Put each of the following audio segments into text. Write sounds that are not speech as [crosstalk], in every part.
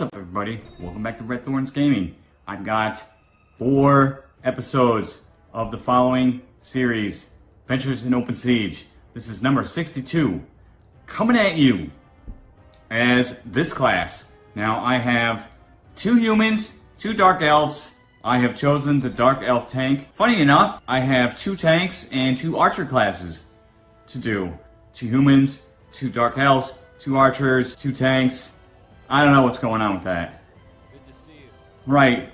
What's up everybody? Welcome back to Red Thorns Gaming. I've got four episodes of the following series, Adventures in Open Siege. This is number 62, coming at you as this class. Now I have two humans, two dark elves. I have chosen the dark elf tank. Funny enough, I have two tanks and two archer classes to do. Two humans, two dark elves, two archers, two tanks. I don't know what's going on with that. Right.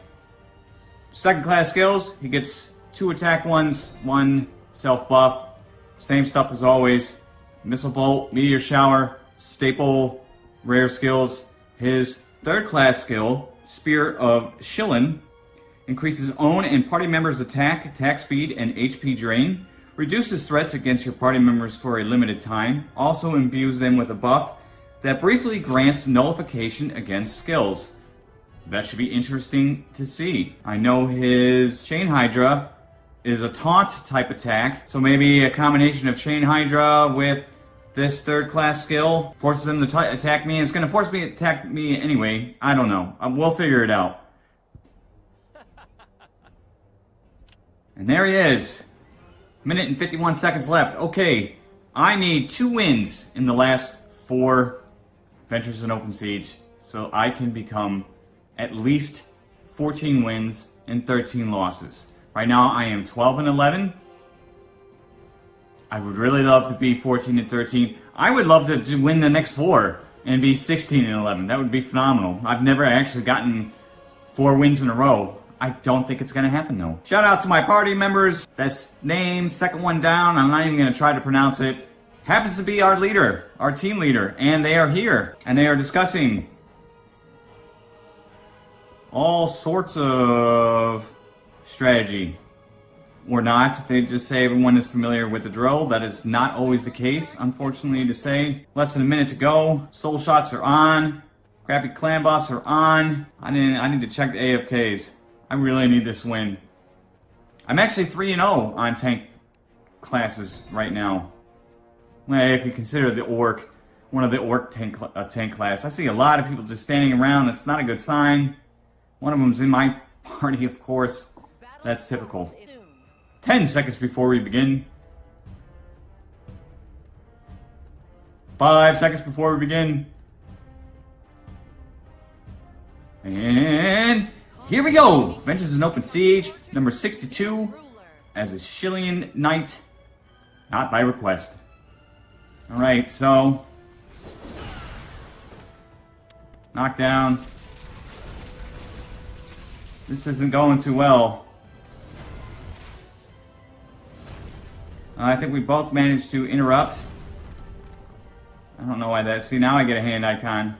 Second class skills, he gets two attack ones, one self buff. Same stuff as always. Missile bolt, meteor shower, staple, rare skills. His third class skill, Spear of Shilin, increases own and party members' attack, attack speed, and HP drain. Reduces threats against your party members for a limited time. Also imbues them with a buff that briefly grants nullification against skills. That should be interesting to see. I know his Chain Hydra is a taunt type attack, so maybe a combination of Chain Hydra with this third class skill forces him to attack me. It's gonna force me to attack me anyway. I don't know. Um, we'll figure it out. And there he is. Minute and 51 seconds left. Okay, I need two wins in the last four Adventures in Open Siege so I can become at least 14 wins and 13 losses. Right now I am 12 and 11. I would really love to be 14 and 13. I would love to win the next four and be 16 and 11. That would be phenomenal. I've never actually gotten four wins in a row. I don't think it's gonna happen though. Shout out to my party members. That's name, second one down. I'm not even gonna try to pronounce it. Happens to be our leader, our team leader, and they are here. And they are discussing all sorts of strategy. Or not. They just say everyone is familiar with the drill. That is not always the case, unfortunately to say. Less than a minute to go. Soul shots are on. Crappy clan buffs are on. I need, I need to check the AFKs. I really need this win. I'm actually 3-0 on tank classes right now. If you consider the orc, one of the orc tank, uh, tank class. I see a lot of people just standing around. That's not a good sign. One of them's in my [laughs] party, of course. That's typical. 10 seconds before we begin. 5 seconds before we begin. And here we go! Adventures in Open Siege, number 62, as a Shillien Knight, not by request. Alright, so... Knockdown. This isn't going too well. Uh, I think we both managed to interrupt. I don't know why that... See, now I get a hand icon.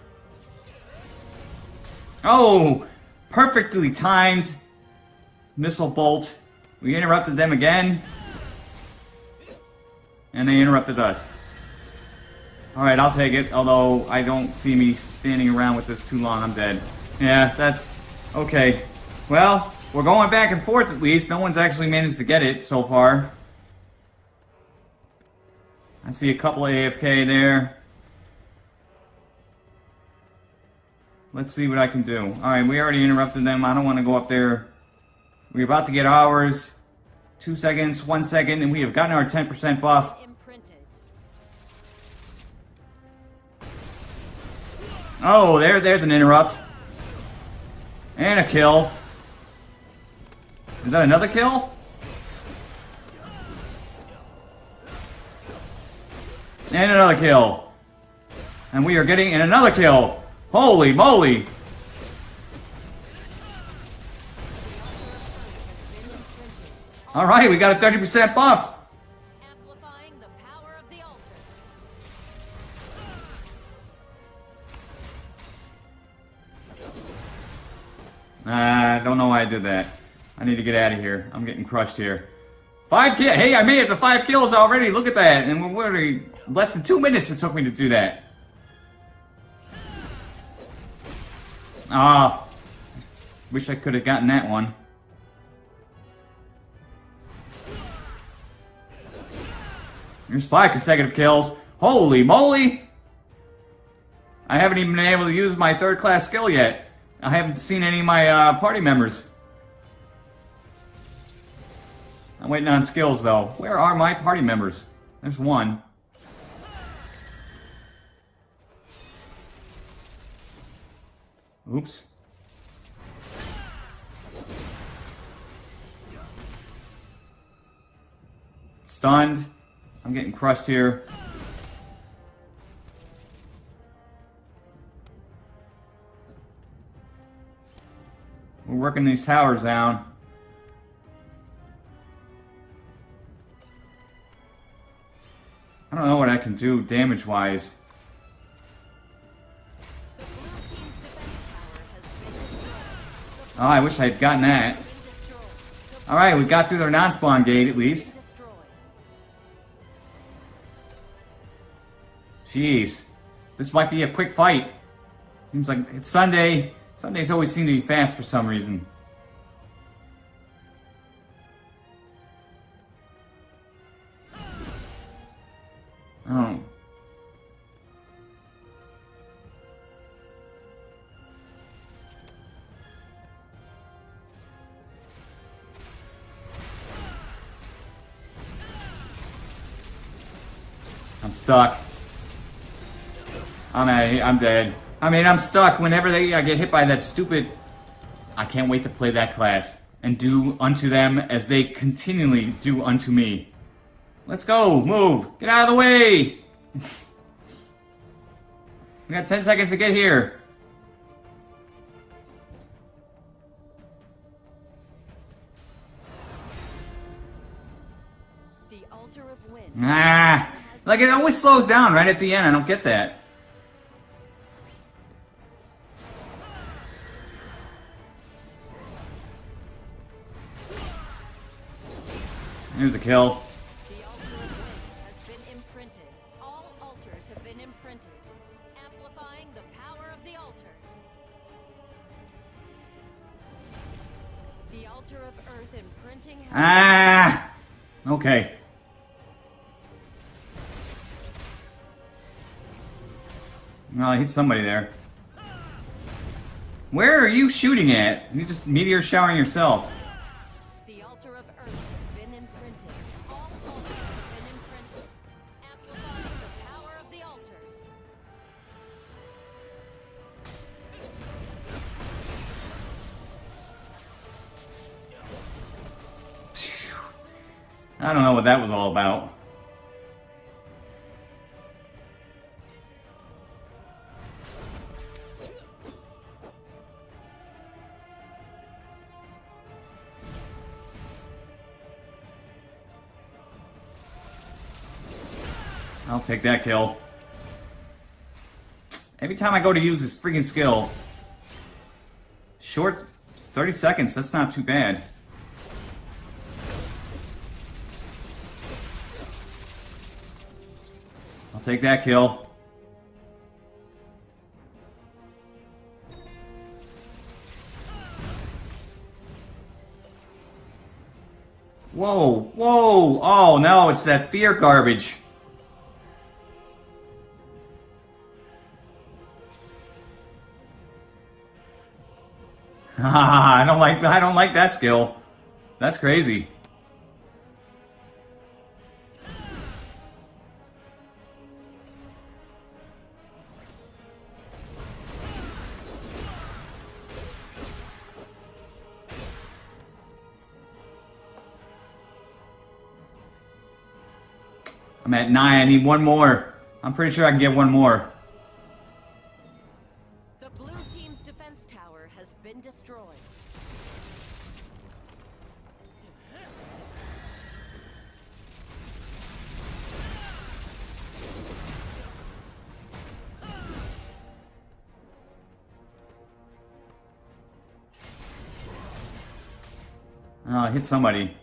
Oh! Perfectly timed missile bolt. We interrupted them again. And they interrupted us. Alright, I'll take it. Although, I don't see me standing around with this too long. I'm dead. Yeah, that's... Okay. Well, we're going back and forth at least. No one's actually managed to get it so far. I see a couple of AFK there. Let's see what I can do. Alright, we already interrupted them. I don't want to go up there. We're about to get ours. Two seconds, one second, and we have gotten our 10% buff. Oh, there, there's an interrupt. And a kill. Is that another kill? And another kill. And we are getting in another kill. Holy moly. Alright, we got a 30% buff. I don't know why I did that. I need to get out of here. I'm getting crushed here. Five kills. Hey, I made it to five kills already. Look at that. And we're already less than two minutes it took me to do that. Ah. Oh, wish I could have gotten that one. There's five consecutive kills. Holy moly! I haven't even been able to use my third class skill yet. I haven't seen any of my uh, party members. I'm waiting on skills though. Where are my party members? There's one. Oops. Stunned. I'm getting crushed here. We're working these towers down. I don't know what I can do damage-wise. Oh, I wish I had gotten that. Alright, we got through their non-spawn gate at least. Jeez. This might be a quick fight. Seems like it's Sunday. Sundays always seem to be fast for some reason. Oh. I'm stuck. I'm a, I'm dead. I mean, I'm stuck whenever they I get hit by that stupid. I can't wait to play that class and do unto them as they continually do unto me. Let's go, move, get out of the way. [laughs] we got 10 seconds to get here. The altar of wind. Ah, like it always slows down right at the end. I don't get that. Earth imprinting has Ah! Okay. Well, I hit somebody there. Where are you shooting at? You just meteor showering yourself. I don't know what that was all about. I'll take that kill. Every time I go to use this freaking skill, short 30 seconds, that's not too bad. Take that kill. Whoa, whoa, oh no, it's that fear garbage. [laughs] I don't like I don't like that skill. That's crazy. I'm at nine. I need one more. I'm pretty sure I can get one more. The blue team's defense tower has been destroyed. Oh, I hit somebody.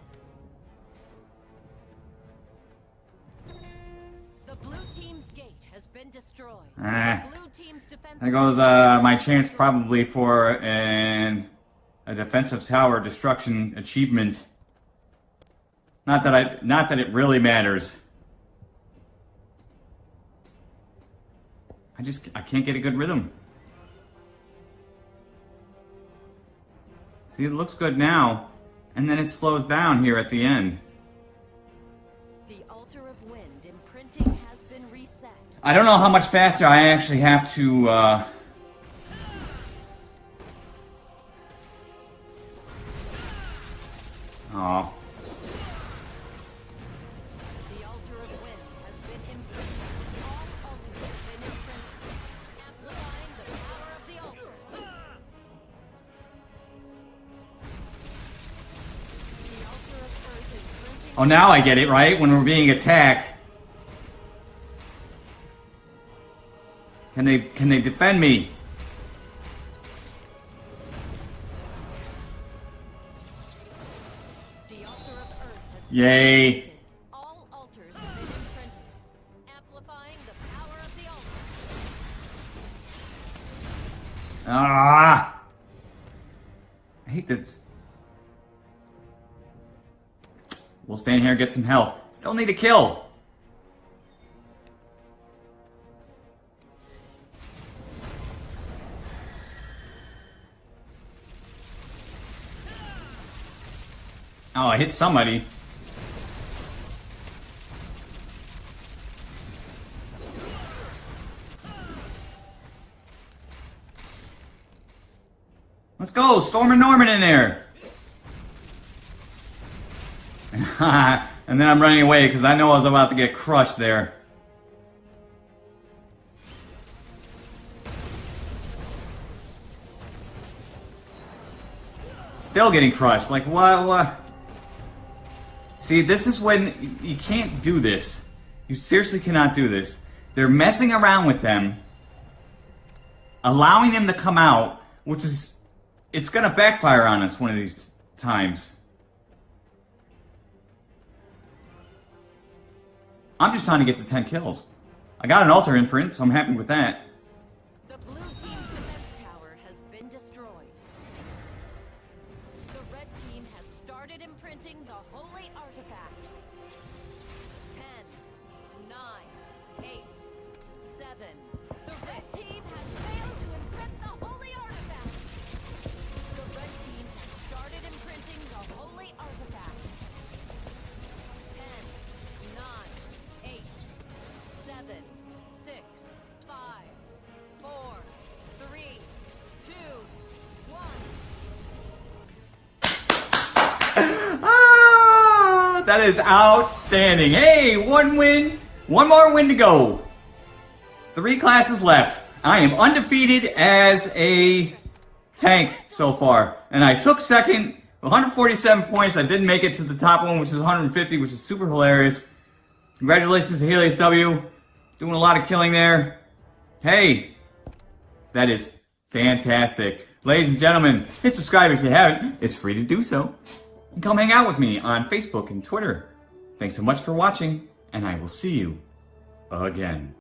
There goes uh, my chance probably for an a defensive tower destruction achievement. Not that I not that it really matters. I just, I can't get a good rhythm. See, it looks good now, and then it slows down here at the end. I don't know how much faster I actually have to, uh... Oh. The altar of wind has been imprinted. All altars have been imprinted, amplifying the power of the altars. The altar of earth imprinting. Oh, now I get it, right? When we're being attacked. Can they, can they defend me? Yay. All altars have been imprinted, amplifying the power of the altar. Ah! I hate this. We'll stand here and get some help. Still need a kill. Oh, I hit somebody. Let's go, Storm and Norman in there. [laughs] and then I'm running away because I know I was about to get crushed there. Still getting crushed. Like, what? what? See, this is when you can't do this. You seriously cannot do this. They're messing around with them, allowing them to come out, which is, it's gonna backfire on us one of these times. I'm just trying to get to 10 kills. I got an altar imprint, so I'm happy with that. That is outstanding. Hey, one win, one more win to go. Three classes left. I am undefeated as a tank so far. And I took second, 147 points. I didn't make it to the top one, which is 150, which is super hilarious. Congratulations to Helios W. Doing a lot of killing there. Hey, that is fantastic. Ladies and gentlemen, hit subscribe if you haven't. It's free to do so. And come hang out with me on Facebook and Twitter. Thanks so much for watching, and I will see you again.